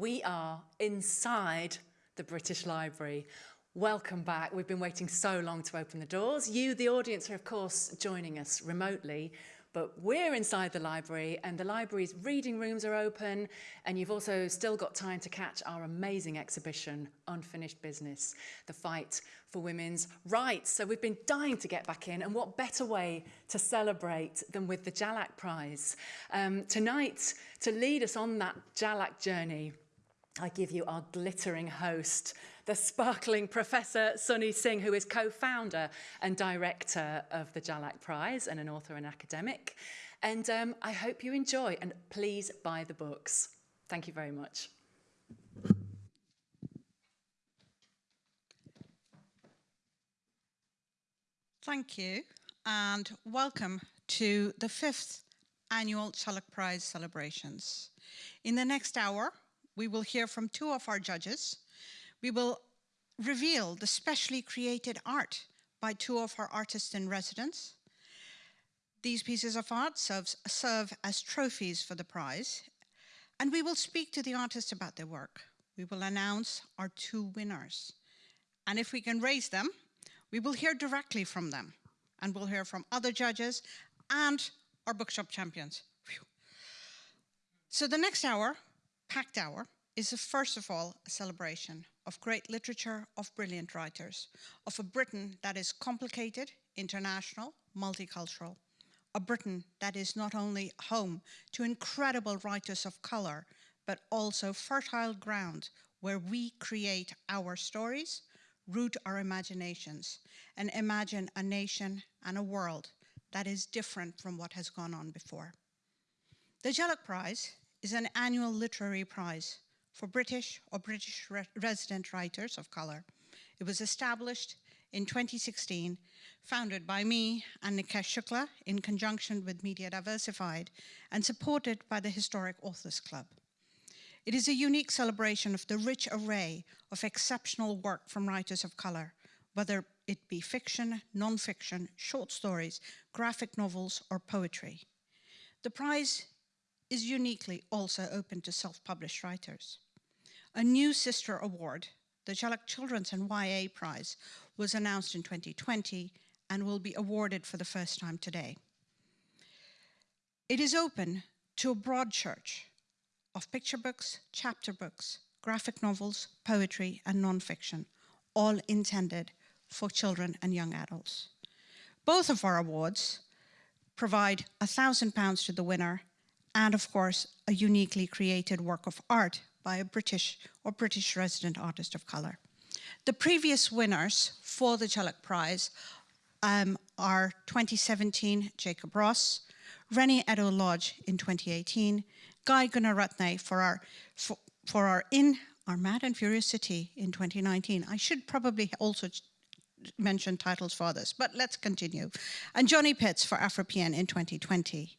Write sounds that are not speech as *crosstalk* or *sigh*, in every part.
We are inside the British Library. Welcome back. We've been waiting so long to open the doors. You, the audience, are of course joining us remotely, but we're inside the library and the library's reading rooms are open and you've also still got time to catch our amazing exhibition, Unfinished Business, the fight for women's rights. So we've been dying to get back in and what better way to celebrate than with the Jhalak Prize. Um, tonight, to lead us on that Jhalak journey, I give you our glittering host, the sparkling Professor Sunny Singh, who is co-founder and director of the Jhalak Prize and an author and academic. And um, I hope you enjoy and please buy the books. Thank you very much. Thank you and welcome to the fifth annual Jhalak Prize celebrations. In the next hour, we will hear from two of our judges. We will reveal the specially created art by two of our artists in residence. These pieces of art serves, serve as trophies for the prize. And we will speak to the artists about their work. We will announce our two winners. And if we can raise them, we will hear directly from them. And we'll hear from other judges and our bookshop champions. Whew. So the next hour Packed Hour is a, first of all a celebration of great literature, of brilliant writers, of a Britain that is complicated, international, multicultural, a Britain that is not only home to incredible writers of color, but also fertile ground where we create our stories, root our imaginations, and imagine a nation and a world that is different from what has gone on before. The Jhalak Prize is an annual literary prize for British or British re resident writers of color. It was established in 2016, founded by me and Nikesh Shukla in conjunction with Media Diversified and supported by the Historic Authors Club. It is a unique celebration of the rich array of exceptional work from writers of color, whether it be fiction, non-fiction, short stories, graphic novels, or poetry. The prize is uniquely also open to self-published writers. A new sister award, the Jhalak Children's and YA Prize, was announced in 2020 and will be awarded for the first time today. It is open to a broad church of picture books, chapter books, graphic novels, poetry, and nonfiction, all intended for children and young adults. Both of our awards provide £1,000 to the winner and of course, a uniquely created work of art by a British or British resident artist of color. The previous winners for the Jhalak Prize um, are 2017 Jacob Ross, Reni Eddo-Lodge in 2018, Guy Gunaratne for our, for, for our In Our Mad and Furious City in 2019. I should probably also mention titles for others, but let's continue. And Johnny Pitts for Afropean in 2020.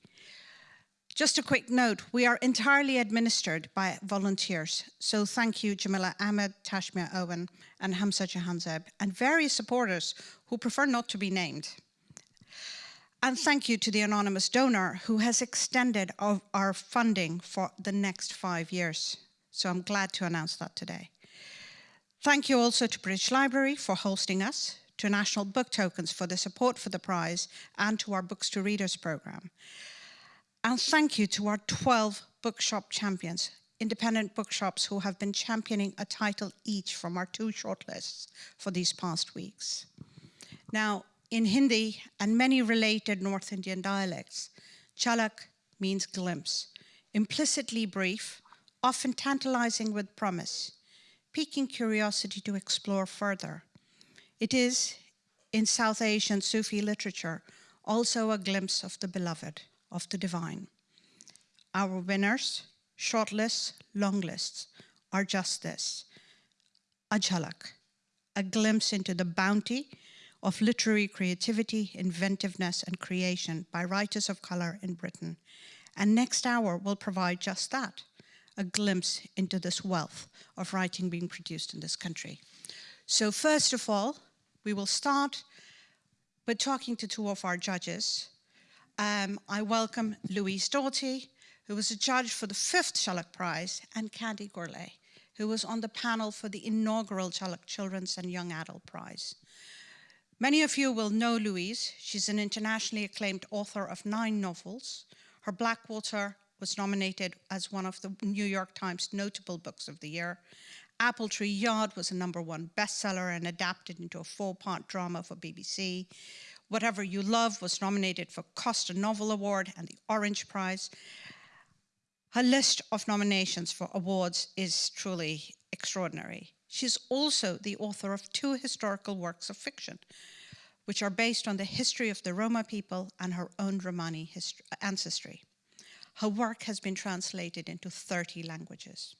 Just a quick note, we are entirely administered by volunteers. So thank you, Jamila Ahmed, Tashmia Owen, and Hamza Jahanzeb, and various supporters who prefer not to be named. And thank you to the anonymous donor who has extended our funding for the next five years. So I'm glad to announce that today. Thank you also to British Library for hosting us, to National Book Tokens for the support for the prize, and to our Books to Readers program. And thank you to our 12 bookshop champions, independent bookshops who have been championing a title each from our two shortlists for these past weeks. Now, in Hindi and many related North Indian dialects, jhalak means glimpse, implicitly brief, often tantalizing with promise, piquing curiosity to explore further. It is, in South Asian Sufi literature, also a glimpse of the beloved of the divine. Our winners, shortlists, longlists, are just this, a jhalak, a glimpse into the bounty of literary creativity, inventiveness, and creation by writers of color in Britain. And next hour will provide just that, a glimpse into this wealth of writing being produced in this country. So first of all, we will start by talking to two of our judges, um, I welcome Louise Doughty, who was a judge for the fifth Jhalak Prize, and Candy Gourlay, who was on the panel for the inaugural Jhalak Children's and Young Adult Prize. Many of you will know Louise. She's an internationally acclaimed author of nine novels. Her Blackwater was nominated as one of the New York Times notable books of the year. Apple Tree Yard was a number one bestseller and adapted into a four-part drama for BBC. Whatever You Love was nominated for Costa Novel Award and the Orange Prize. Her list of nominations for awards is truly extraordinary. She's also the author of two historical works of fiction, which are based on the history of the Roma people and her own Romani ancestry. Her work has been translated into 30 languages.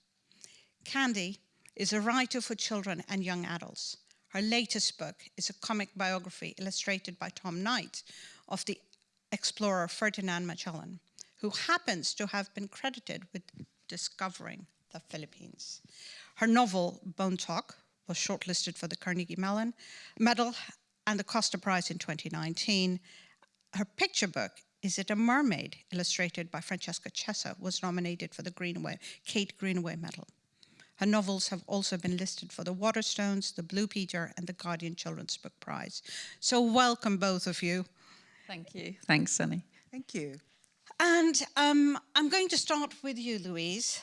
Candy is a writer for children and young adults. Her latest book is a comic biography illustrated by Tom Knight of the explorer Ferdinand Magellan, who happens to have been credited with discovering the Philippines. Her novel, Bone Talk, was shortlisted for the Carnegie Mellon Medal and the Costa Prize in 2019. Her picture book, Is It a Mermaid, illustrated by Francesca Chessa, was nominated for the Kate Greenaway Medal. Her novels have also been listed for the Waterstones, the Blue Peter, and the Guardian Children's Book Prize. So welcome, both of you. Thank you. Thanks, Sunny. Thank you. And um, I'm going to start with you, Louise.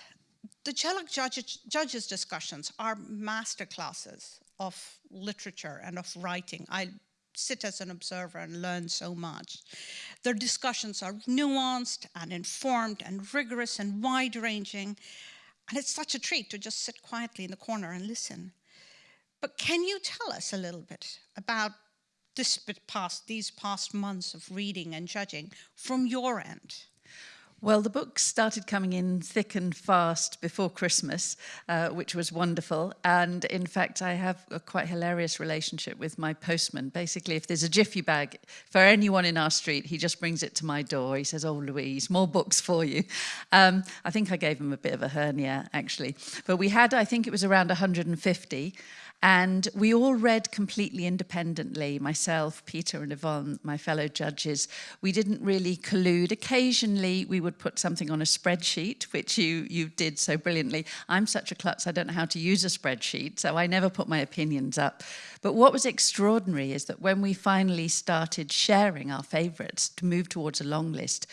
The Jhalak judges, judges discussions are masterclasses of literature and of writing. I sit as an observer and learn so much. Their discussions are nuanced and informed and rigorous and wide-ranging. And it's such a treat to just sit quietly in the corner and listen. But can you tell us a little bit about this past, these past months of reading and judging from your end? Well, the books started coming in thick and fast before Christmas, uh, which was wonderful. And in fact, I have a quite hilarious relationship with my postman. Basically, if there's a jiffy bag for anyone in our street, he just brings it to my door. He says, oh, Louise, more books for you. Um, I think I gave him a bit of a hernia, actually. But we had, I think it was around 150. And we all read completely independently, myself, Peter and Yvonne, my fellow judges. We didn't really collude. Occasionally we would put something on a spreadsheet, which you, you did so brilliantly. I'm such a klutz, I don't know how to use a spreadsheet, so I never put my opinions up. But what was extraordinary is that when we finally started sharing our favourites to move towards a long list,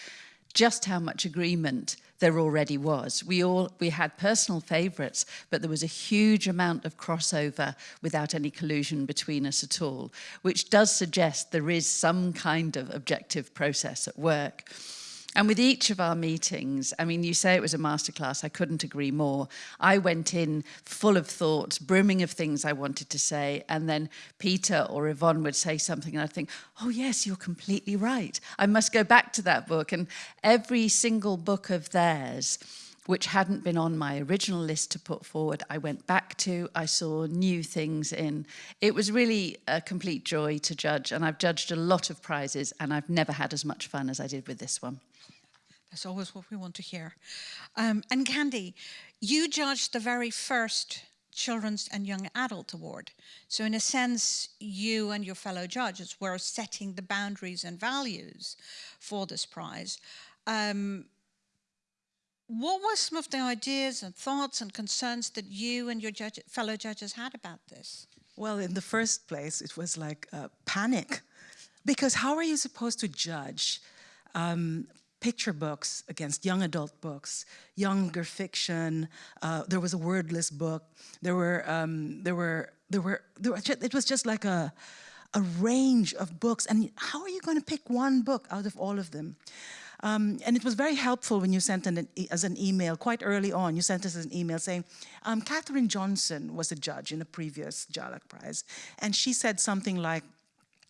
just how much agreement there already was. We all we had personal favourites, but there was a huge amount of crossover without any collusion between us at all, which does suggest there is some kind of objective process at work. And with each of our meetings, I mean, you say it was a masterclass, I couldn't agree more. I went in full of thoughts, brimming of things I wanted to say, and then Peter or Yvonne would say something and I'd think, oh yes, you're completely right. I must go back to that book. And every single book of theirs, which hadn't been on my original list to put forward, I went back to, I saw new things in. It was really a complete joy to judge, and I've judged a lot of prizes, and I've never had as much fun as I did with this one. That's always what we want to hear. Um, and Candy, you judged the very first Children's and Young Adult Award. So in a sense, you and your fellow judges were setting the boundaries and values for this prize. Um, what were some of the ideas and thoughts and concerns that you and your judge, fellow judges had about this? Well, in the first place, it was like panic. Because how are you supposed to judge um, picture books against young adult books, younger fiction. Uh, there was a wordless book. There were, um, there were, there were, there were it was just like a, a range of books. And how are you going to pick one book out of all of them? Um, and it was very helpful when you sent an, as an email, quite early on, you sent us an email saying, um, Catherine Johnson was a judge in a previous Jhalak Prize. And she said something like,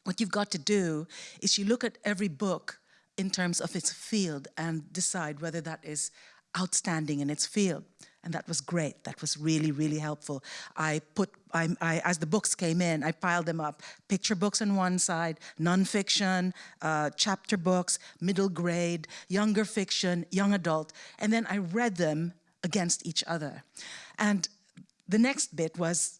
what you've got to do is you look at every book in terms of its field and decide whether that is outstanding in its field. And that was great. That was really, really helpful. I put, I, I, as the books came in, I piled them up. Picture books on one side, nonfiction, uh, chapter books, middle grade, younger fiction, young adult. And then I read them against each other. And the next bit was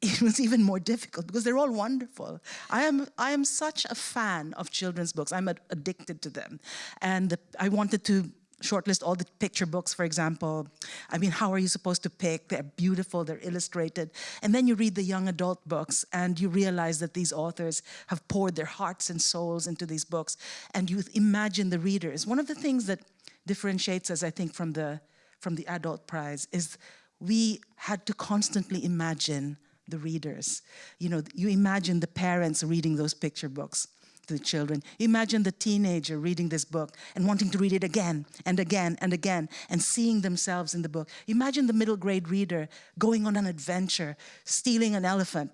*laughs* it was even more difficult because they're all wonderful. I am, I am such a fan of children's books. I'm addicted to them. And I wanted to shortlist all the picture books, for example. I mean, how are you supposed to pick? They're beautiful, they're illustrated. And then you read the young adult books and you realize that these authors have poured their hearts and souls into these books. And you imagine the readers. One of the things that differentiates us, I think, from the, from the adult prize is we had to constantly imagine the readers. You know, you imagine the parents reading those picture books to the children. Imagine the teenager reading this book and wanting to read it again and again and again and seeing themselves in the book. Imagine the middle grade reader going on an adventure, stealing an elephant.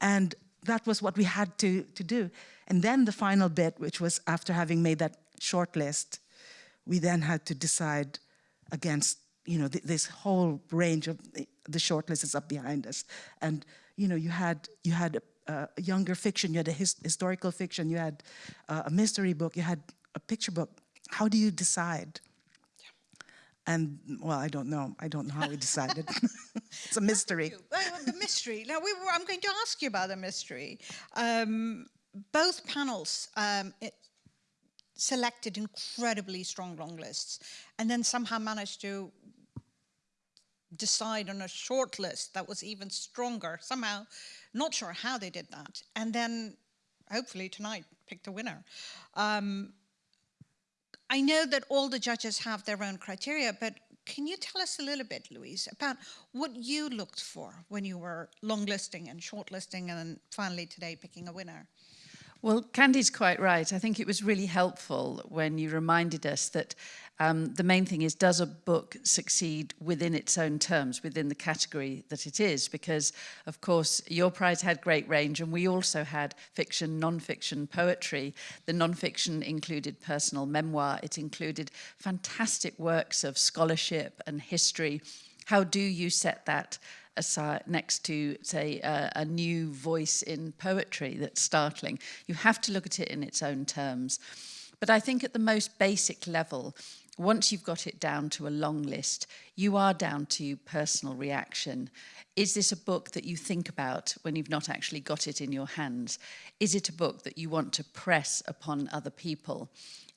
And that was what we had to, to do. And then the final bit, which was after having made that short list, we then had to decide against you know, th this whole range of the shortlist is up behind us. And, you know, you had, you had a, a younger fiction, you had a his, historical fiction, you had uh, a mystery book, you had a picture book. How do you decide? And well, I don't know. I don't know how we decided. *laughs* *laughs* it's a mystery. Well, the mystery. Now, we were, I'm going to ask you about the mystery. Um, both panels um, it, selected incredibly strong long lists, and then somehow managed to decide on a short list that was even stronger somehow. Not sure how they did that. And then hopefully tonight pick the winner. Um, i know that all the judges have their own criteria but can you tell us a little bit louise about what you looked for when you were long listing and shortlisting and finally today picking a winner? Well, Candy's quite right. I think it was really helpful when you reminded us that um, the main thing is, does a book succeed within its own terms, within the category that it is? Because, of course, your prize had great range, and we also had fiction, non-fiction, poetry. The non-fiction included personal memoir. It included fantastic works of scholarship and history. How do you set that aside next to, say, uh, a new voice in poetry that's startling? You have to look at it in its own terms. But I think at the most basic level, once you've got it down to a long list, you are down to personal reaction. Is this a book that you think about when you've not actually got it in your hands? Is it a book that you want to press upon other people?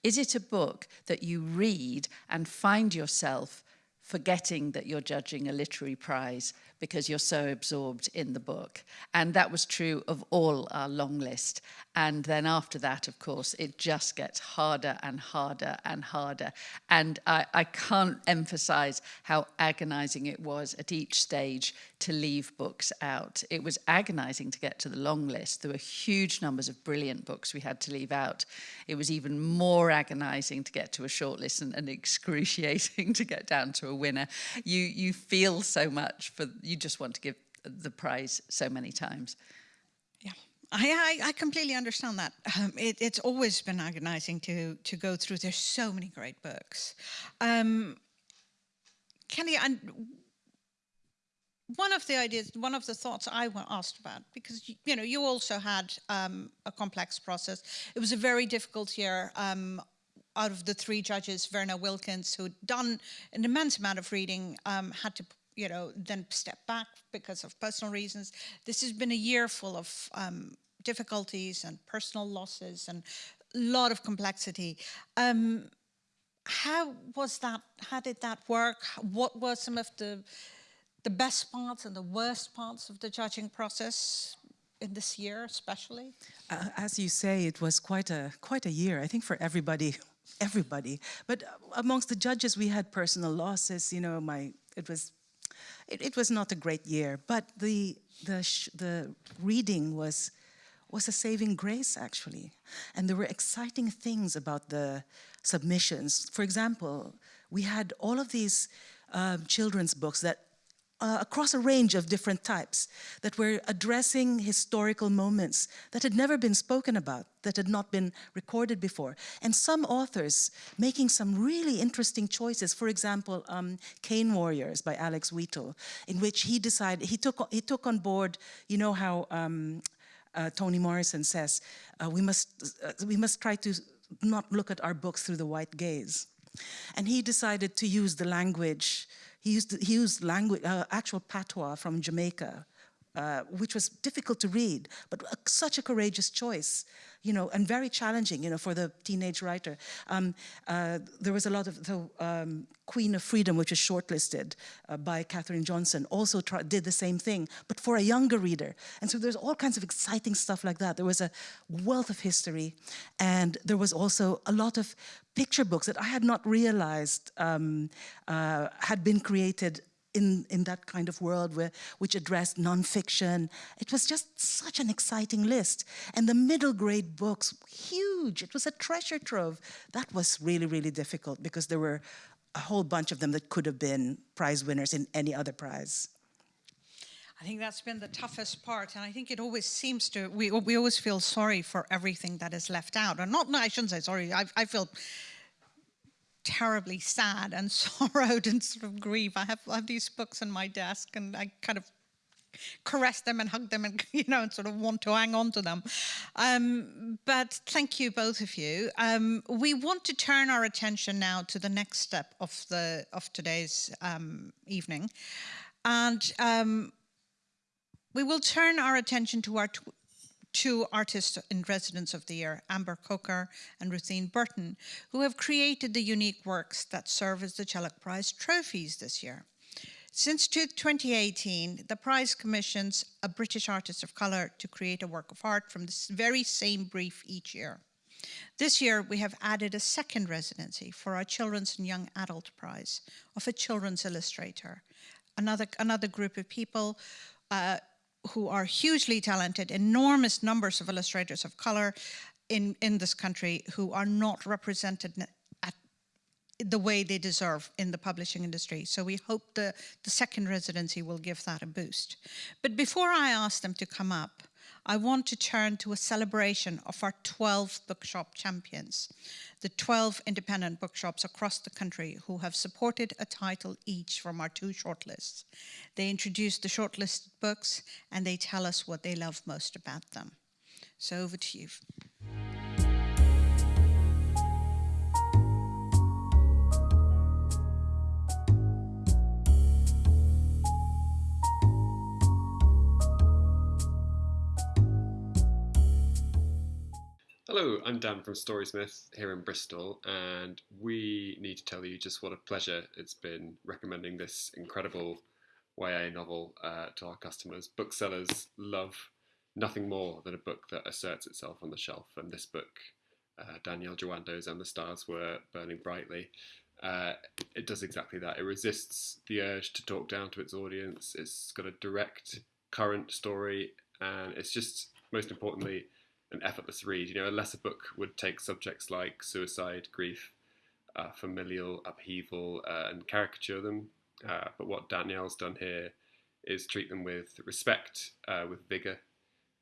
Is it a book that you read and find yourself forgetting that you're judging a literary prize because you're so absorbed in the book. And that was true of all our long list. And then after that, of course, it just gets harder and harder and harder. And I, I can't emphasize how agonizing it was at each stage to leave books out. It was agonizing to get to the long list. There were huge numbers of brilliant books we had to leave out. It was even more agonizing to get to a short list and, and *laughs* excruciating to get down to a winner. You, you feel so much for you just want to give the prize so many times. Yeah. I, I, completely understand that. Um, it, it's always been agonizing to to go through. There's so many great books. Um, Kenny, and one of the ideas, one of the thoughts I was asked about, because you know you also had um, a complex process. It was a very difficult year. Um, out of the three judges, Verna Wilkins, who'd done an immense amount of reading, um, had to you know, then step back because of personal reasons. This has been a year full of um, difficulties and personal losses and a lot of complexity. Um, how was that, how did that work? What were some of the, the best parts and the worst parts of the judging process in this year especially? Uh, as you say, it was quite a, quite a year, I think for everybody everybody. But amongst the judges, we had personal losses. You know, my it was it, it was not a great year, but the, the, the reading was, was a saving grace, actually. And there were exciting things about the submissions. For example, we had all of these uh, children's books that uh, across a range of different types that were addressing historical moments that had never been spoken about, that had not been recorded before. And some authors making some really interesting choices. For example, um, Cane Warriors by Alex Wheatle, in which he decided, he took, he took on board, you know how um, uh, Toni Morrison says, uh, we, must, uh, we must try to not look at our books through the white gaze. And he decided to use the language he used, he used language, uh, actual patois from Jamaica, uh, which was difficult to read, but a, such a courageous choice, you know, and very challenging, you know, for the teenage writer. Um, uh, there was a lot of the um, Queen of Freedom, which was shortlisted uh, by Catherine Johnson, also did the same thing, but for a younger reader. And so there's all kinds of exciting stuff like that. There was a wealth of history, and there was also a lot of picture books that I had not realized um, uh, had been created in, in that kind of world where, which addressed nonfiction. It was just such an exciting list. And the middle grade books, huge. It was a treasure trove. That was really, really difficult because there were a whole bunch of them that could have been prize winners in any other prize. I think that's been the toughest part, and I think it always seems to. We we always feel sorry for everything that is left out, and not. No, I shouldn't say sorry. I, I feel terribly sad and *laughs* sorrowed and sort of grief. I have, I have these books on my desk and I kind of caress them and hug them and *laughs* you know and sort of want to hang on to them. Um, but thank you both of you. Um, we want to turn our attention now to the next step of the of today's um, evening. And um, we will turn our attention to our two artists in residence of the year, Amber Coker and Ruthine Burton, who have created the unique works that serve as the Jhalak Prize trophies this year. Since 2018, the prize commissions a British artist of colour to create a work of art from this very same brief each year. This year, we have added a second residency for our Children's and Young Adult Prize of a children's illustrator, another, another group of people uh, who are hugely talented, enormous numbers of illustrators of color in, in this country who are not represented at the way they deserve in the publishing industry. So we hope the, the second residency will give that a boost. But before I ask them to come up, I want to turn to a celebration of our 12 bookshop champions, the 12 independent bookshops across the country who have supported a title each from our two shortlists. They introduce the shortlisted books and they tell us what they love most about them. So over to you. Hello, I'm Dan from Storysmith here in Bristol, and we need to tell you just what a pleasure it's been recommending this incredible YA novel uh, to our customers. Booksellers love nothing more than a book that asserts itself on the shelf, and this book, uh, Danielle Jawando's And the Stars Were Burning Brightly, uh, it does exactly that. It resists the urge to talk down to its audience. It's got a direct, current story, and it's just, most importantly, an effortless read. You know, a lesser book would take subjects like suicide, grief, uh, familial upheaval, uh, and caricature them. Uh, but what Danielle's done here is treat them with respect, uh, with vigor,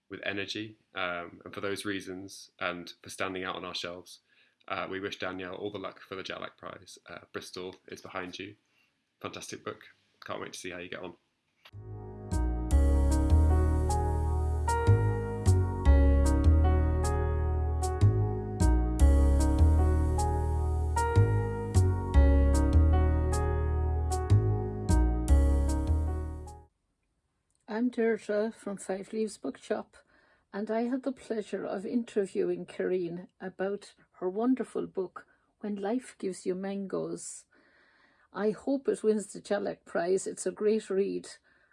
with energy. Um, and for those reasons, and for standing out on our shelves, uh, we wish Danielle all the luck for the Jhalak Prize. Uh, Bristol is behind you. Fantastic book. Can't wait to see how you get on. I'm Deirdre from Five Leaves Bookshop, and I had the pleasure of interviewing Kereen about her wonderful book, When Life Gives You Mangoes. I hope it wins the Jhalak Prize. It's a great read,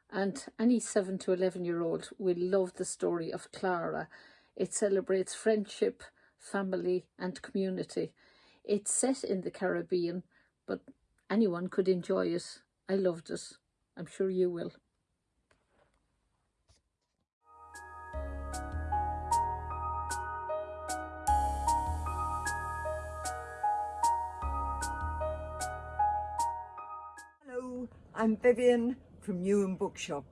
and any 7 to 11 year old will love the story of Clara. It celebrates friendship, family, and community. It's set in the Caribbean, but anyone could enjoy it. I loved it. I'm sure you will. I'm Vivian from Newham Bookshop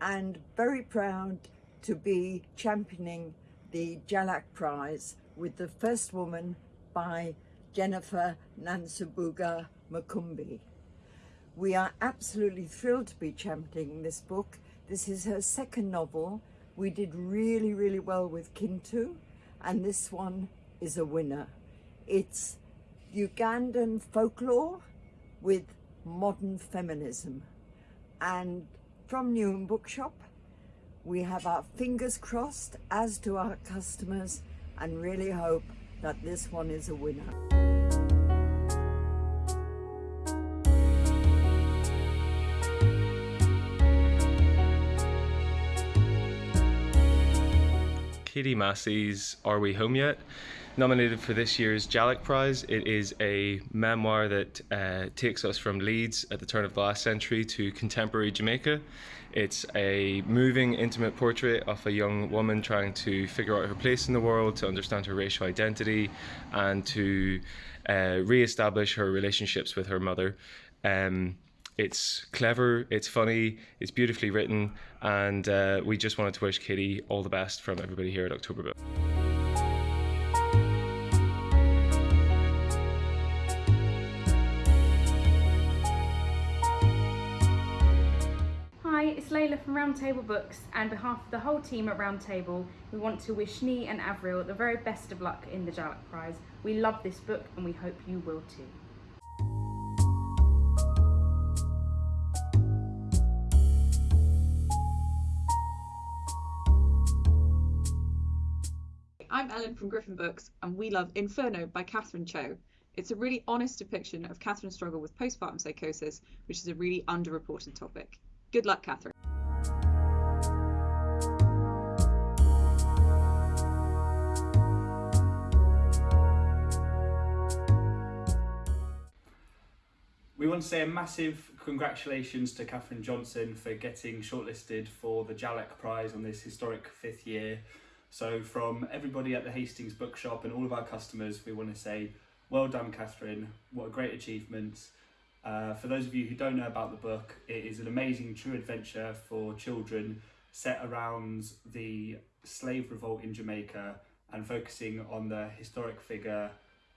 and very proud to be championing the Jhalak Prize with the first woman by Jennifer Nansubuga Makumbi. We are absolutely thrilled to be championing this book. This is her second novel. We did really, really well with Kintu, and this one is a winner. It's Ugandan folklore with modern feminism. And from Newham Bookshop, We have our fingers crossed, as to our customers, and really hope that this one is a winner. Katy Massey's Are We Home Yet? Nominated for this year's Jhalak Prize. It is a memoir that uh, takes us from Leeds at the turn of the last century to contemporary Jamaica. It's a moving, intimate portrait of a young woman trying to figure out her place in the world, to understand her racial identity, and to uh, re establish her relationships with her mother. Um, it's clever, it's funny, it's beautifully written, and uh, we just wanted to wish Katy all the best from everybody here at October from Roundtable Books, and behalf of the whole team at Roundtable, we want to wish Shni and Avril the very best of luck in the Jhalak Prize. We love this book and we hope you will too. I'm Ellen from Griffin Books, and we love Inferno by Catherine Cho. It's a really honest depiction of Catherine's struggle with postpartum psychosis, which is a really underreported topic. Good luck, Catherine. We want to say a massive congratulations to Catherine Johnson for getting shortlisted for the Jhalak Prize on this historic fifth year. So from everybody at the Hastings Bookshop and all of our customers, we want to say, well done, Catherine. What a great achievement. Uh, for those of you who don't know about the book, it is an amazing true adventure for children set around the slave revolt in Jamaica and focusing on the historic figure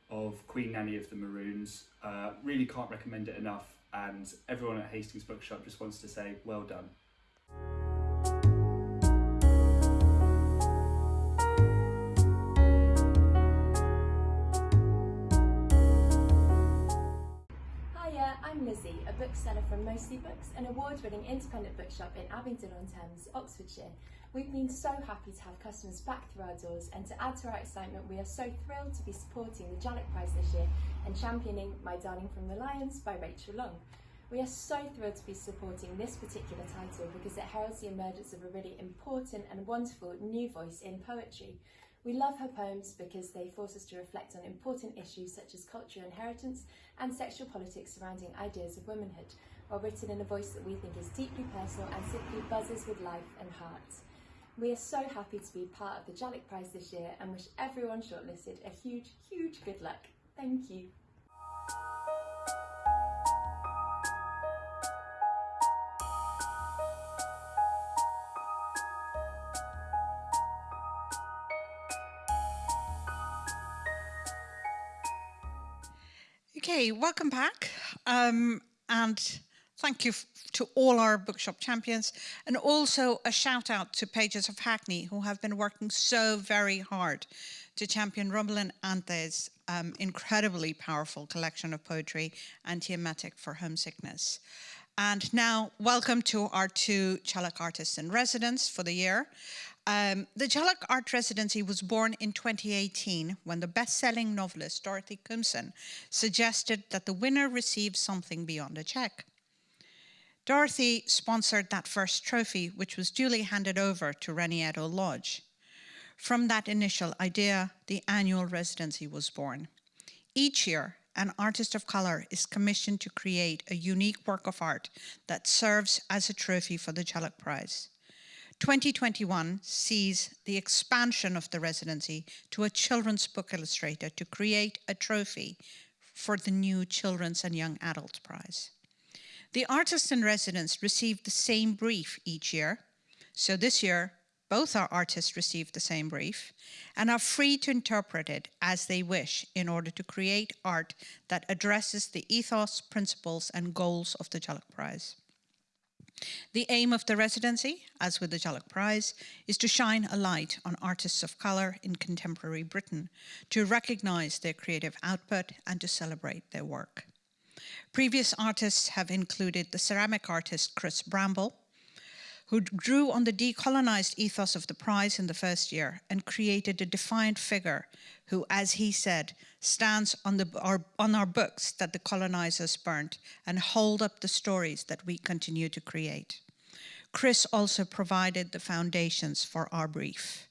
of Queen Nanny of the Maroons. Uh, really can't recommend it enough and everyone at Hastings Bookshop just wants to say well done. Bookseller from Mostly Books, an award-winning independent bookshop in Abingdon-on-Thames, Oxfordshire. We've been so happy to have customers back through our doors and to add to our excitement, we are so thrilled to be supporting the Jhalak Prize this year and championing My Darling from the Lions by Rachel Long. We are so thrilled to be supporting this particular title because it heralds the emergence of a really important and wonderful new voice in poetry. We love her poems because they force us to reflect on important issues such as cultural inheritance and sexual politics surrounding ideas of womanhood, while written in a voice that we think is deeply personal and simply buzzes with life and heart. We are so happy to be part of the Jhalak Prize this year and wish everyone shortlisted a huge, huge good luck. Thank you. Okay, welcome back. Um, and thank you to all our bookshop champions. And also a shout out to Pages of Hackney, who have been working so very hard to champion Romalyn Ante's um, incredibly powerful collection of poetry, Antiemetic for Homesickness. And now, welcome to our two Jhalak artists in residence for the year. Um, the Jhalak Art Residency was born in 2018 when the best-selling novelist Dorothy Koomson suggested that the winner receive something beyond a check. Dorothy sponsored that first trophy, which was duly handed over to Reni Eddo-Lodge. From that initial idea, the annual residency was born. Each year, an artist of color is commissioned to create a unique work of art that serves as a trophy for the Jhalak Prize. 2021 sees the expansion of the residency to a children's book illustrator to create a trophy for the new Children's and Young Adult Prize. The artists in residence receive the same brief each year. So this year, both our artists received the same brief and are free to interpret it as they wish in order to create art that addresses the ethos, principles, and goals of the Jhalak Prize. The aim of the residency, as with the Jhalak Prize, is to shine a light on artists of colour in contemporary Britain, to recognise their creative output and to celebrate their work. Previous artists have included the ceramic artist Chris Bramble, who drew on the decolonized ethos of the prize in the first year and created a defiant figure who, as he said, stands on, the, our, on our books that the colonizers burnt and hold up the stories that we continue to create. Chris also provided the foundations for our brief.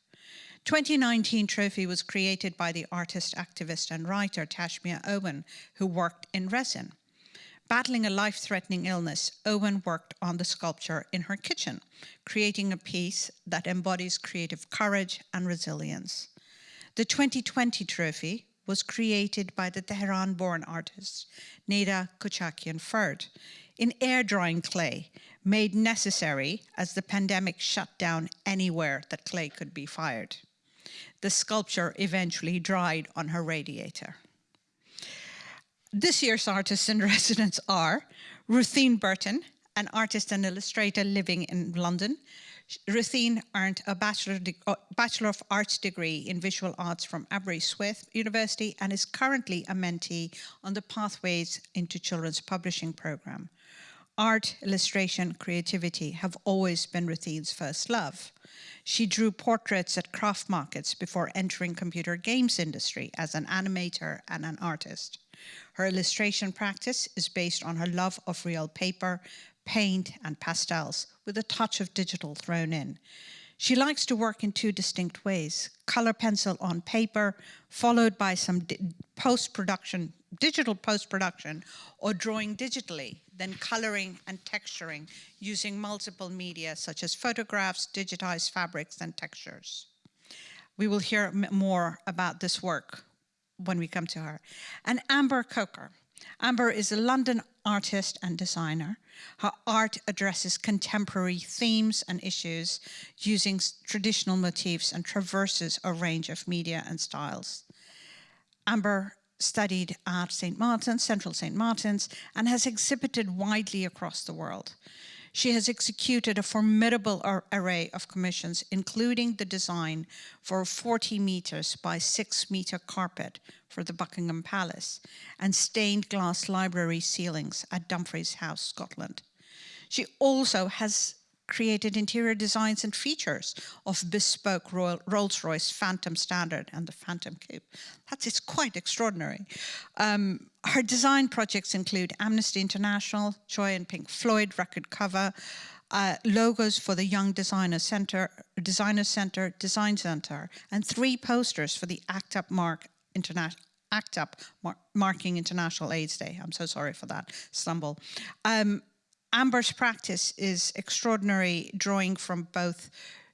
2019 trophy was created by the artist, activist and writer Tashmia Owen, who worked in resin. Battling a life-threatening illness, Owen worked on the sculpture in her kitchen, creating a piece that embodies creative courage and resilience. The 2020 trophy was created by the Tehran-born artist Neda Kochakian Ferd in air drying clay, made necessary as the pandemic shut down anywhere that clay could be fired. The sculpture eventually dried on her radiator. This year's artists in *laughs* residence are Ruthine Burton, an artist and illustrator living in London. Ruthine earned a Bachelor, uh, Bachelor of Arts degree in Visual Arts from Aberystwyth University and is currently a mentee on the Pathways into Children's Publishing program. Art, illustration, creativity have always been Ruthine's first love. She drew portraits at craft markets before entering computer games industry as an animator and an artist. Her illustration practice is based on her love of real paper, paint and pastels with a touch of digital thrown in. She likes to work in two distinct ways, color pencil on paper, followed by some post-production, digital post-production, or drawing digitally, then coloring and texturing using multiple media such as photographs, digitized fabrics, and textures. We will hear more about this work when we come to her. And Amber Coker. Amber is a London artist and designer. Her art addresses contemporary themes and issues using traditional motifs and traverses a range of media and styles. Amber studied at St. Martin's, Central St. Martin's, and has exhibited widely across the world. She has executed a formidable ar array of commissions, including the design for a 40 meters by six meter carpet for the Buckingham Palace and stained glass library ceilings at Dumfries House, Scotland. She also has created interior designs and features of bespoke Rolls-Royce Phantom Standard and the Phantom Coupe. That is quite extraordinary. Um, her design projects include Amnesty International, Joy and Pink Floyd record cover, uh, logos for the Young Designer Center, Designer Center, Design Center, and three posters for the ACT UP Mark International ACT UP mar marking International AIDS Day. I'm so sorry for that stumble. Um, Amber's practice is extraordinary, drawing from both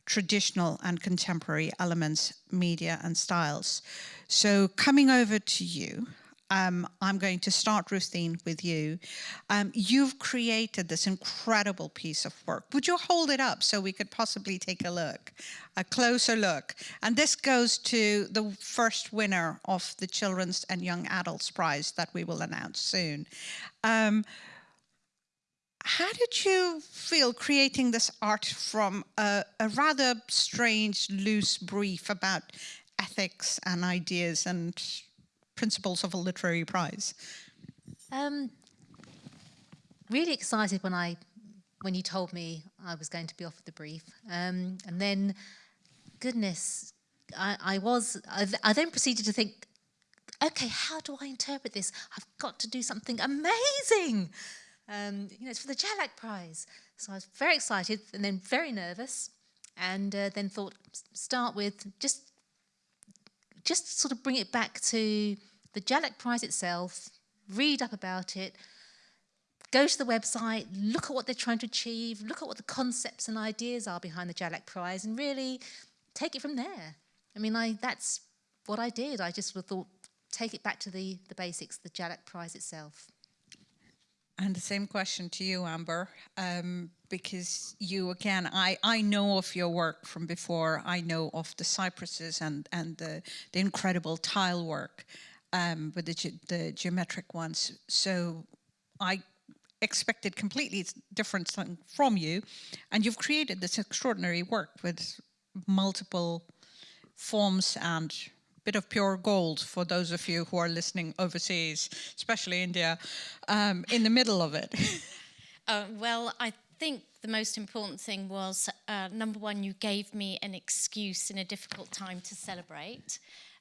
traditional and contemporary elements, media and styles. So coming over to you, um, I'm going to start, Ruthine, with you. Um, you've created this incredible piece of work. Would you hold it up so we could possibly take a look, a closer look? And this goes to the first winner of the Children's and Young Adults Prize that we will announce soon. Um, how did you feel creating this art from a, a, rather strange, loose brief about ethics and ideas and principles of a literary prize? Um, really excited when I when you told me I was going to be offered the brief, um, and then, goodness, I, I was. I, I then proceeded to think, okay, how do I interpret this? I've got to do something amazing. Um, you know, it's for the Jhalak Prize. So I was very excited and then very nervous and uh, then thought, start with just, just sort of bring it back to the Jhalak Prize itself, read up about it, go to the website, look at what they're trying to achieve, look at what the concepts and ideas are behind the Jhalak Prize and really take it from there. I mean, I, that's what I did. I just thought, take it back to the, the basics, the Jhalak Prize itself. And the same question to you, Amber, um, because you, again, I, I know of your work from before. I know of the cypresses and, and the, the incredible tile work um, with the, ge the geometric ones. So I expected completely different from you. And you've created this extraordinary work with multiple forms and bit of pure gold for those of you who are listening overseas, especially India, um, in the middle of it? *laughs* uh, well, I think the most important thing was uh, number one, you gave me an excuse in a difficult time to celebrate.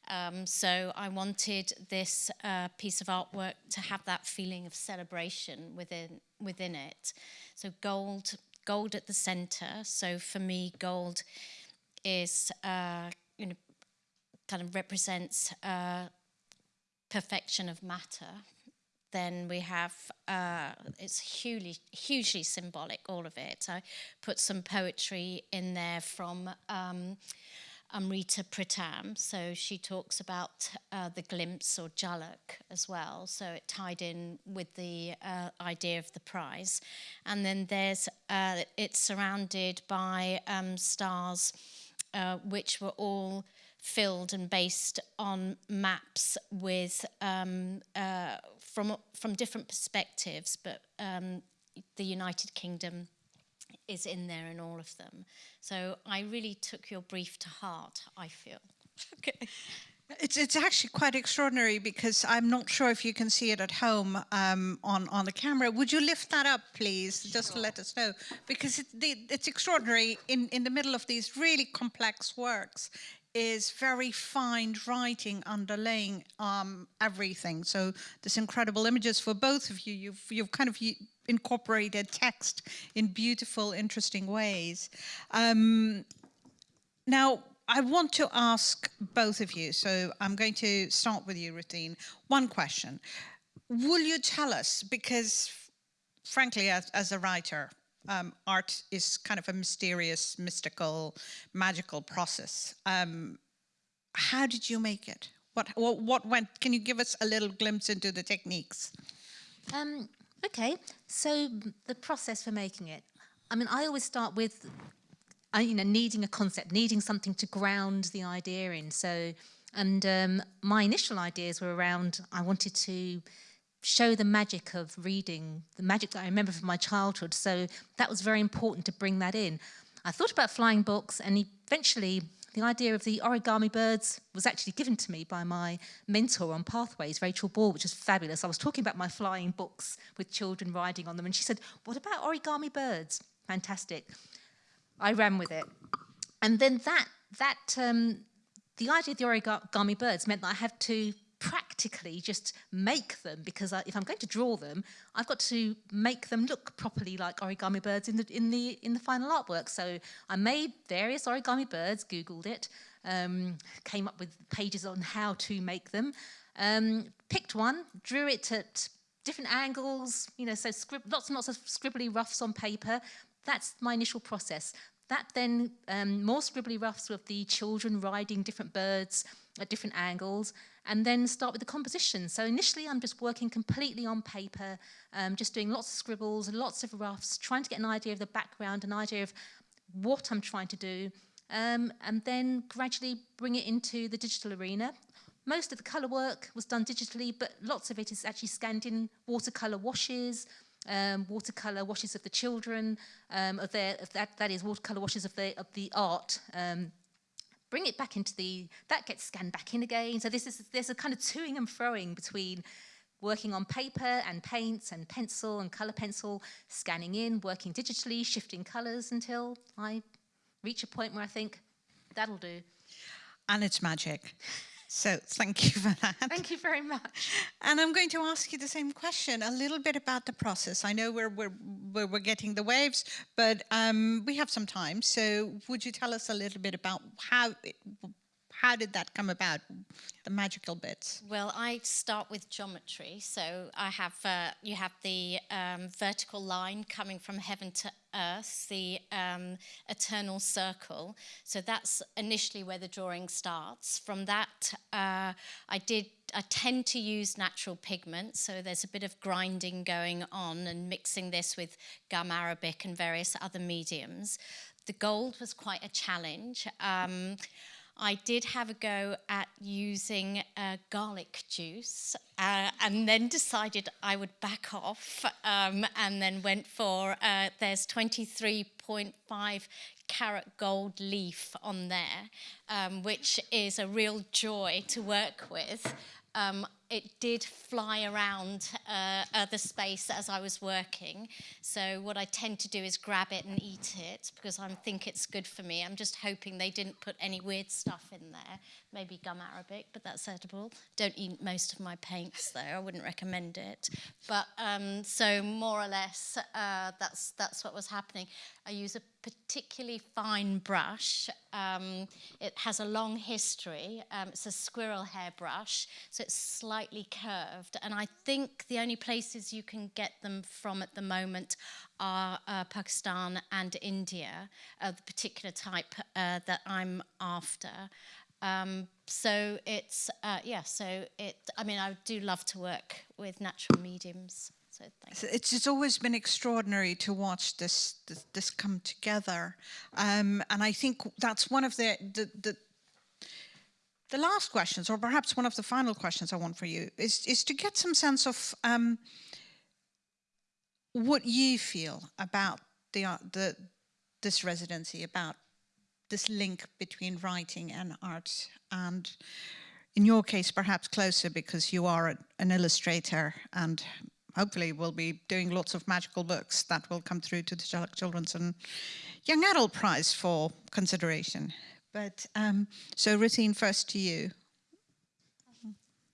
Um, so I wanted this uh, piece of artwork to have that feeling of celebration within within it. So gold, gold at the center. So for me, gold is uh, you know kind of represents uh, perfection of matter. Then we have uh, it's hugely hugely symbolic, all of it. I put some poetry in there from. Um, Amrita Pritam. So she talks about uh, the glimpse or jhalak as well. So it tied in with the uh, idea of the prize. And then there's, uh, it's surrounded by um, stars uh, which were all filled and based on maps with um, uh, from from different perspectives, but um, the United Kingdom is in there in all of them. So I really took your brief to heart, I feel. *laughs* Okay. It's, it's actually quite extraordinary because I'm not sure if you can see it at home um, on, on the camera. Would you lift that up, please, just to let us know? Because it, the, it's extraordinary in, in the middle of these really complex works is very fine writing underlaying um, everything. So there's incredible images for both of you. You've, you've kind of incorporated text in beautiful, interesting ways. Um, now, I want to ask both of you, so I'm going to start with you, Ruthine. One question. Will you tell us, because frankly, as, as a writer, um, art is kind of a mysterious, mystical, magical process. Um, how did you make it? What, what, what went, can you give us a little glimpse into the techniques? Um, okay, so the process for making it. I mean, I always start with uh, you know, needing a concept, needing something to ground the idea in. So, and um, my initial ideas were around, I wanted to show the magic of reading, the magic that I remember from my childhood. So that was very important to bring that in. I thought about flying books and eventually the idea of the origami birds was actually given to me by my mentor on Pathways, Rachel Ball, which was fabulous. I was talking about my flying books with children riding on them and she said, what about origami birds? Fantastic. I ran with it. And then that, that um, the idea of the origami birds meant that I had to practically just make them because I, if I'm going to draw them, I've got to make them look properly like origami birds in the in the in the final artwork. So I made various origami birds, Googled it, um, came up with pages on how to make them, um, picked one, drew it at different angles, you know, so lots and lots of scribbly roughs on paper. That's my initial process. That then, um, more scribbly roughs with the children riding different birds at different angles, and then start with the composition. So initially I'm just working completely on paper, um, just doing lots of scribbles, lots of roughs, trying to get an idea of the background, an idea of what I'm trying to do, um, and then gradually bring it into the digital arena. Most of the colour work was done digitally, but lots of it is actually scanned in watercolour washes, um, watercolour washes of the children, um, of their, of that, that is watercolour washes of the, of the art um, bring it back into the, that gets scanned back in again. So this is, there's a kind of toing and froing between working on paper and paints and pencil and colour pencil, scanning in, working digitally, shifting colours until I reach a point where I think, that'll do. And it's magic. So thank you for that. Thank you very much. And I'm going to ask you the same question, a little bit about the process. I know we're, we're, we're, getting the waves, but um, we have some time. So would you tell us a little bit about how it, how did that come about, the magical bits? Well, I start with geometry. So I have, uh, you have the um, vertical line coming from heaven to earth, the um, eternal circle. So that's initially where the drawing starts. From that, uh, I did I tend to use natural pigments, so there's a bit of grinding going on and mixing this with gum arabic and various other mediums. The gold was quite a challenge. Um, I did have a go at using uh, garlic juice uh, and then decided I would back off um, and then went for, uh, there's 23.5 carat gold leaf on there, um, which is a real joy to work with. um, it did fly around uh, the space as I was working. So what I tend to do is grab it and eat it because I think it's good for me. I'm just hoping they didn't put any weird stuff in there. Maybe gum arabic, but that's edible. Don't eat most of my paints though. I wouldn't recommend it. But um, so more or less, uh, that's that's what was happening. I use a particularly fine brush. Um, it has a long history. Um, it's a squirrel hair brush, so it's slightly curved. And I think the only places you can get them from at the moment are uh, Pakistan and India, uh, the particular type uh, that I'm after. Um, so it's, uh, yeah, so it, I mean, I do love to work with natural mediums. So thanks. It's, it's always been extraordinary to watch this this, this come together, um, and I think that's one of the, the the the last questions, or perhaps one of the final questions I want for you, is is to get some sense of um, what you feel about the uh, the this residency, about this link between writing and art, and in your case, perhaps closer because you are an illustrator and hopefully we'll be doing lots of magical books that will come through to the Children's and Young Adult Prize for consideration. But um, so Rutine, first to you.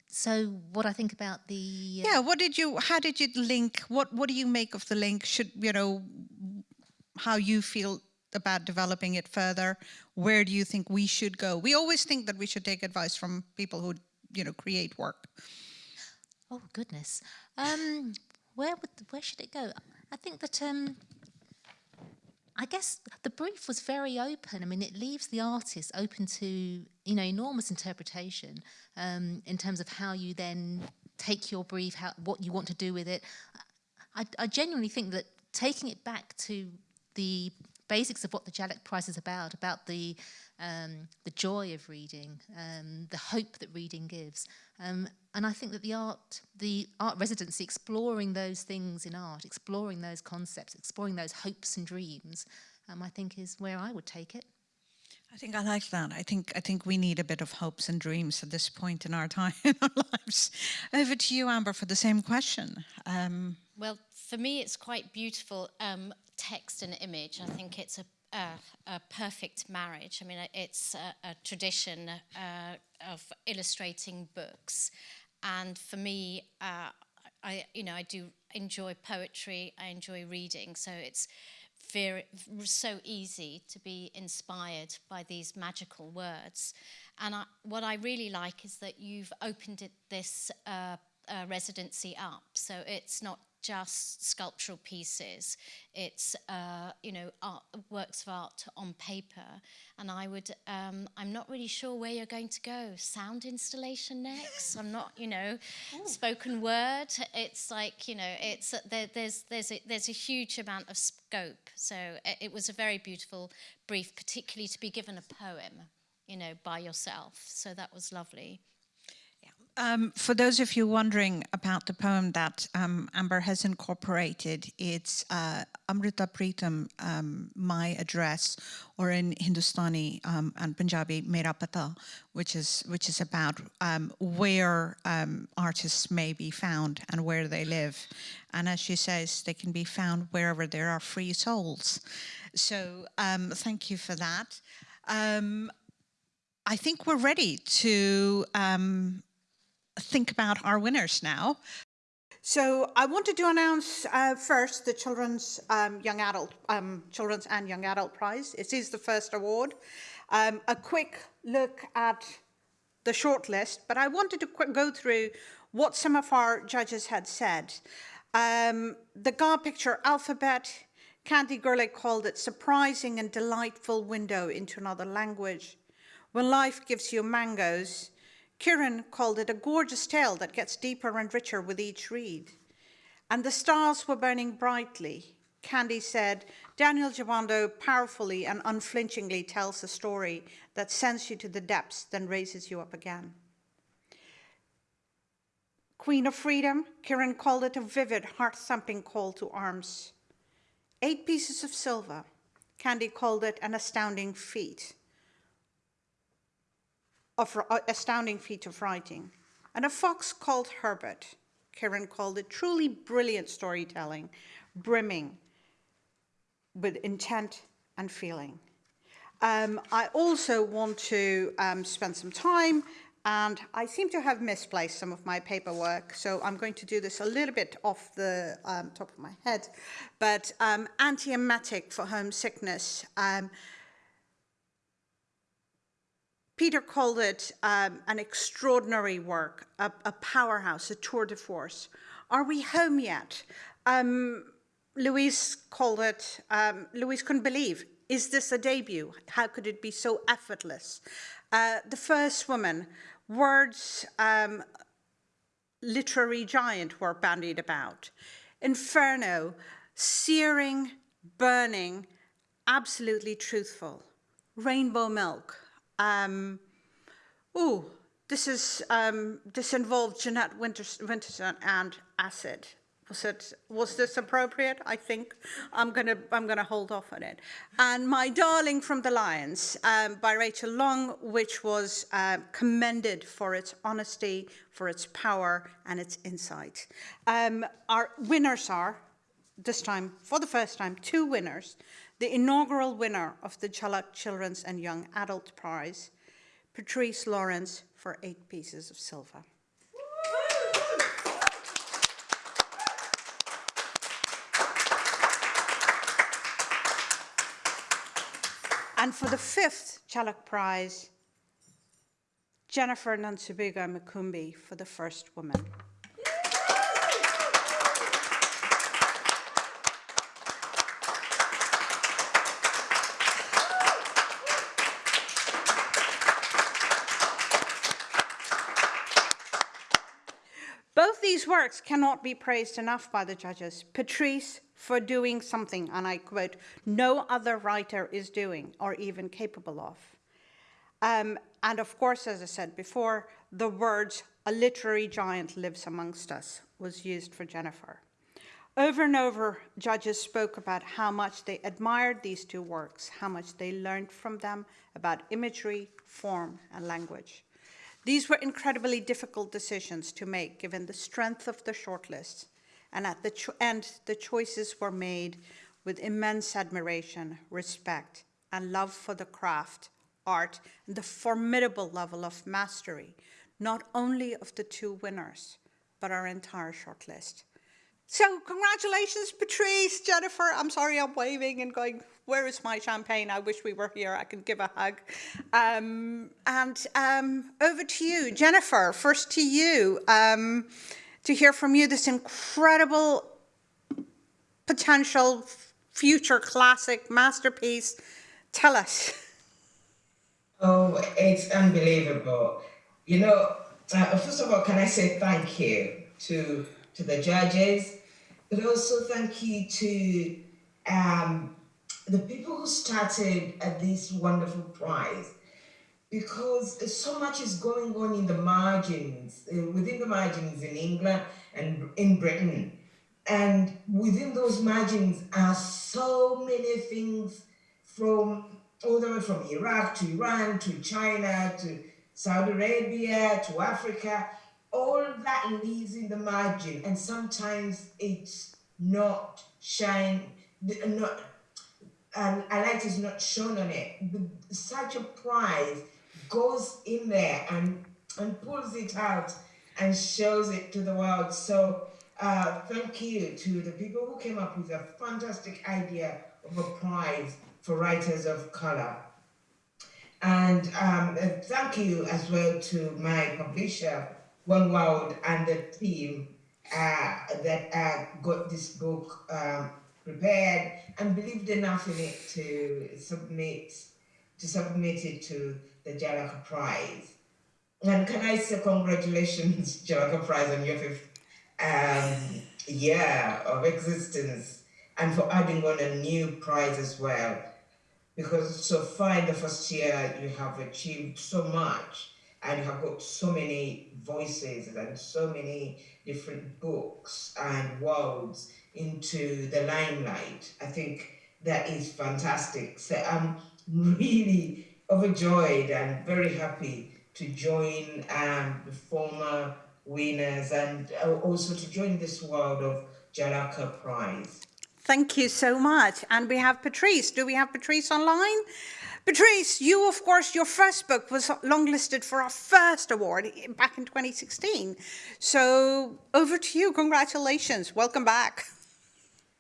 So what I think about the uh, yeah, what did you? How did you link? What What do you make of the link? Should you know how you feel about developing it further? Where do you think we should go? We always think that we should take advice from people who you know create work. Oh goodness, um, where would where should it go? I think that um, I guess the brief was very open. I mean, it leaves the artist open to you know enormous interpretation um, in terms of how you then take your brief, how what you want to do with it. I, I genuinely think that taking it back to the basics of what the Jhalak Prize is about, about the um, the joy of reading, um, the hope that reading gives. Um, and I think that the art, the art residency, exploring those things in art, exploring those concepts, exploring those hopes and dreams, um, I think is where I would take it. I think I like that. I think I think we need a bit of hopes and dreams at this point in our time *laughs* in our lives. Over to you, Amber, for the same question. Um, well, for me, it's quite beautiful um, text and image. I think it's a a, perfect marriage. I mean, it's a, a tradition uh, of illustrating books, and for me, uh, I you know I do enjoy poetry. I enjoy reading, so it's very so easy to be inspired by these magical words. And I, what I really like is that you've opened it, this uh, uh, residency up, so it's not just sculptural pieces. It's, uh, you know, art, works of art on paper. And I would, um, I'm not really sure where you're going to go. Sound installation next? I'm not, you know, Ooh. *laughs* spoken word. It's like, you know, it's, uh, there, there's, there's, a, there's a huge amount of scope. So it, it was a very beautiful brief, particularly to be given a poem, you know, by yourself. So that was lovely. Um, for those of you wondering about the poem that um, Amber has incorporated, it's uh, Amrita Pritam, um, My Address, or in Hindustani um, and Punjabi, Mera Pata, which is, which is about um, where um, artists may be found and where they live. And as she says, they can be found wherever there are free souls. So thank you for that. I think we're ready to um, think about our winners now. So I wanted to announce uh, first the Children's um, Young Adult um, Children's and Young Adult Prize. It is the first award. Um, a quick look at the shortlist, but I wanted to go through what some of our judges had said. Um, the GAR picture alphabet, Candy Gourlay called it surprising and delightful window into another language. When life gives you mangoes, Kiran called it a gorgeous tale that gets deeper and richer with each read. And the stars were burning brightly. Candy said, Danielle Jawando powerfully and unflinchingly tells a story that sends you to the depths, then raises you up again. Queen of Freedom, Kiran called it a vivid, heart-thumping call to arms. Eight pieces of silver, Candy called it an astounding feat of uh, astounding feat of writing. and a fox called Herbert. Karen called it truly brilliant storytelling, brimming with intent and feeling. Um, I also want to um, spend some time and I seem to have misplaced some of my paperwork, so I'm going to do this a little bit off the um, top of my head. But um, antiemetic for homesickness. Um, Peter called it um, an extraordinary work, a, a, powerhouse, a tour de force. Are we home yet? Um, Louise called it, um, Louise couldn't believe, is this a debut? How could it be so effortless? Uh, the first woman Words um, literary giant were bandied about. Inferno, searing, burning, absolutely truthful. Rainbow milk. Um, ooh, this is um, this involved Jeanette Winterson and acid. Was it was this appropriate? I think I'm gonna I'm gonna hold off on it. And My Darling from the Lions um, by Rachel Long, which was uh, commended for its honesty, for its power, and its insight. Um, our winners are this time, for the first time, two winners. The inaugural winner of the Jhalak Children's and Young Adult Prize, Patrice Lawrence, for eight pieces of silver. And for the fifth Jhalak Prize, Jennifer Nansubuga Makumbi for the first woman. Works cannot be praised enough by the judges. Patrice for doing something, and I quote, no other writer is doing or even capable of. Um, and of course, as I said before, the words, a literary giant lives amongst us, was used for Jennifer. Over and over, judges spoke about how much they admired these two works, how much they learned from them about imagery, form, and language. These were incredibly difficult decisions to make given the strength of the shortlist and at the end, the choices were made with immense admiration, respect, and love for the craft, art, and the formidable level of mastery, not only of the two winners, but our entire shortlist. So congratulations, Patrice, Jennifer. I'm sorry I'm waving and going, where is my champagne? I wish we were here. I can give a hug. Um, and um, over to you, Jennifer, first to you. Um, to hear from you this incredible potential future classic masterpiece. Tell us. Oh, it's unbelievable. You know, uh, first of all, can I say thank you to to the judges, but also thank you to um, the people who started at this wonderful prize because so much is going on in the margins, uh, within the margins in England and in Britain. And within those margins are so many things from all the way from Iraq to Iran to China to Saudi Arabia to Africa. All that lives in the margin, and sometimes it's not shine, not, and a light is not shown on it. Such a prize goes in there and, and pulls it out and shows it to the world. So uh, thank you to the people who came up with a fantastic idea of a prize for writers of color. And um, thank you as well to my publisher, Oneworld, and the team uh, that uh, got this book um, prepared and believed enough in it to submit to submit it to the Jhalak Prize. And can I say congratulations, *laughs* Jhalak Prize, on your fifth um, year of existence and for adding on a new prize as well. Because so far in the first year, you have achieved so much and you have got so many voices and so many different books and worlds into the limelight. I think that is fantastic. So I'm *laughs* really overjoyed and very happy to join um, the former winners and uh, also to join this world of Jhalak Prize. Thank you so much. And we have Patrice. Do we have Patrice online? Patrice, you, of course, your first book was longlisted for our first award back in 2016. So over to you. Congratulations. Welcome back. *laughs*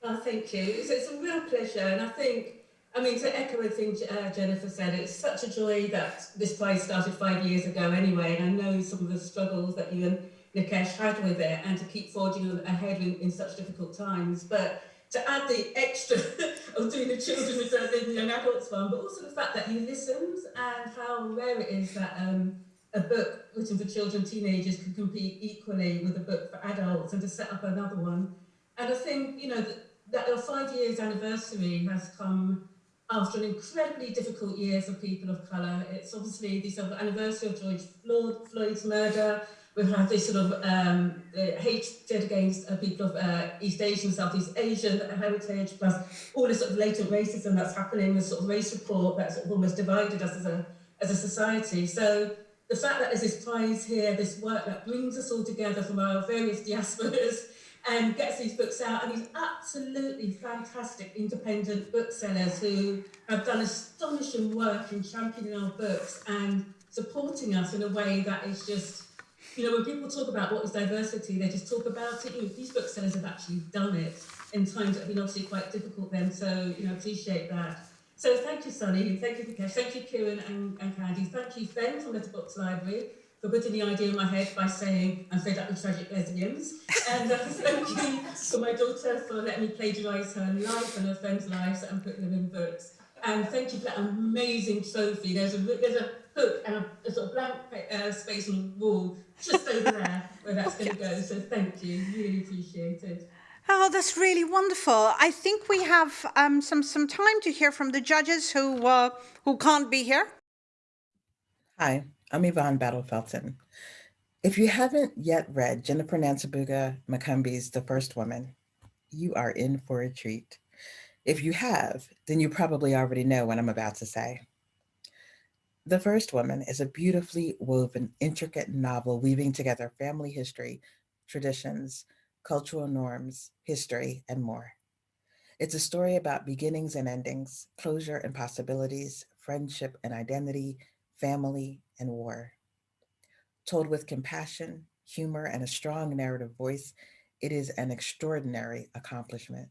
Oh, thank you. It's, a real pleasure. And I think, I mean, to echo everything uh, Jennifer said, it's such a joy that this prize started five years ago anyway. And I know some of the struggles that you and Nikesh had with it and to keep forging ahead in, in such difficult times. But to add the extra *laughs* of doing the children with the young adults one, but also the fact that he listens and how rare it is that um, a book written for children, teenagers can compete equally with a book for adults and to set up another one. And I think, you know, that, that our five years anniversary has come after an incredibly difficult year for people of colour. It's obviously the sort of anniversary of George Floyd's murder, We've had this sort of um, hatred against uh, people of uh, East Asian, Southeast Asian heritage, plus all this sort of latent racism that's happening, this sort of race report that's sort of almost divided us as a, as a society. So the fact that there's this prize here, this work that brings us all together from our various diasporas and gets these books out, and these absolutely fantastic independent booksellers who have done astonishing work in championing our books and supporting us in a way that is just you know, when people talk about what is diversity, they just talk about it. You know, these booksellers have actually done it in times that have been obviously quite difficult then. So, you know, appreciate that. So thank you, Sunny. Thank you, Nikesh. Thank you, Kiran and, and Candy. Thank you, Ben from Letterbox Library for putting the idea in my head by saying I'm fed up with tragic lesbians. and uh, *laughs* thank you for my daughter for letting me plagiarise her life and her friends' lives and putting them in books. And thank you for that amazing trophy. There's a, there's a hook and a, a sort of blank uh, space on the wall just over there where that's going to go. So thank you, really appreciate it. Oh, that's really wonderful. I think we have um, some some time to hear from the judges who uh, who can't be here. Hi, I'm Yvonne Battle Felton. If you haven't yet read Jennifer Nansubuga Makumbi's The First Woman, you are in for a treat. If you have, then you probably already know what I'm about to say. The First Woman is a beautifully woven, intricate novel weaving together family history, traditions, cultural norms, history, and more. It's a story about beginnings and endings, closure and possibilities, friendship and identity, family and war. Told with compassion, humor, and a strong narrative voice, it is an extraordinary accomplishment.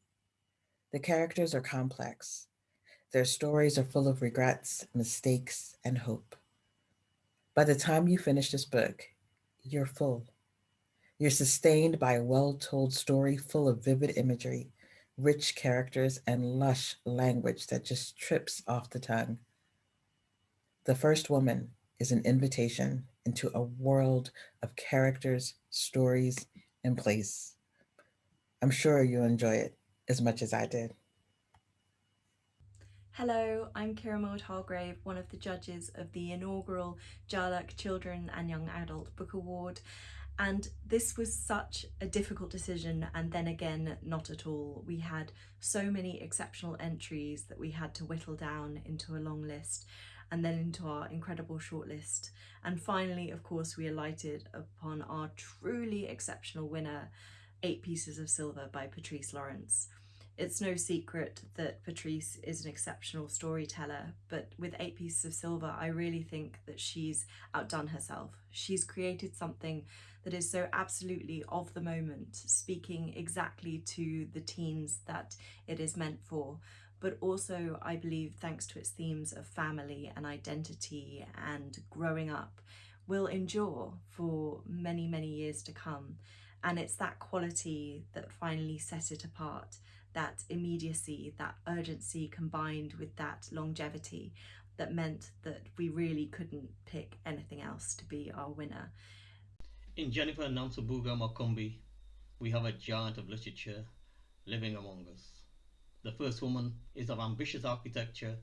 The characters are complex, their stories are full of regrets, mistakes, and hope. By the time you finish this book, you're full. You're sustained by a well-told story full of vivid imagery, rich characters, and lush language that just trips off the tongue. The First Woman is an invitation into a world of characters, stories, and place. I'm sure you'll enjoy it as much as I did. Hello, I'm Kiran Millwood Hargrave, one of the judges of the inaugural Jhalak Children and Young Adult Book Award. And this was such a difficult decision and then again, not at all. We had so many exceptional entries that we had to whittle down into a long list and then into our incredible shortlist. And finally, of course, we alighted upon our truly exceptional winner, Eight Pieces of Silver by Patrice Lawrence. It's no secret that Patrice is an exceptional storyteller, but with Eight Pieces of Silver, I really think that she's outdone herself. She's created something that is so absolutely of the moment, speaking exactly to the teens that it is meant for, but also, I believe, thanks to its themes of family and identity and growing up, will endure for many, many years to come. And it's that quality that finally set it apart that immediacy, that urgency combined with that longevity that meant that we really couldn't pick anything else to be our winner. In Jennifer Nansubuga Makumbi, we have a giant of literature living among us. The first woman is of ambitious architecture,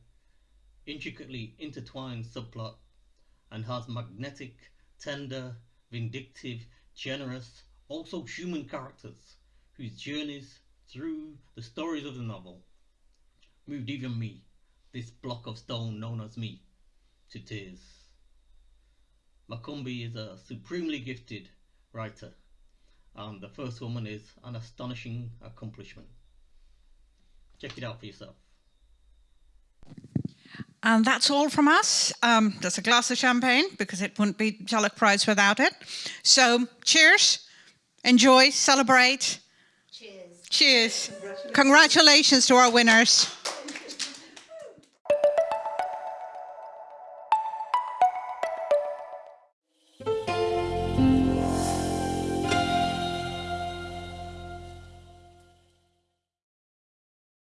intricately intertwined subplot, and has magnetic, tender, vindictive, generous, also human characters whose journeys through the stories of the novel, moved even me, this block of stone known as me, to tears. Makumbi is a supremely gifted, writer. And the first woman is an astonishing accomplishment. Check it out for yourself. And that's all from us. Um, there's a glass of champagne because it wouldn't be Jhalak Prize without it. So cheers, enjoy, celebrate. Cheers. Cheers. Congratulations to our winners.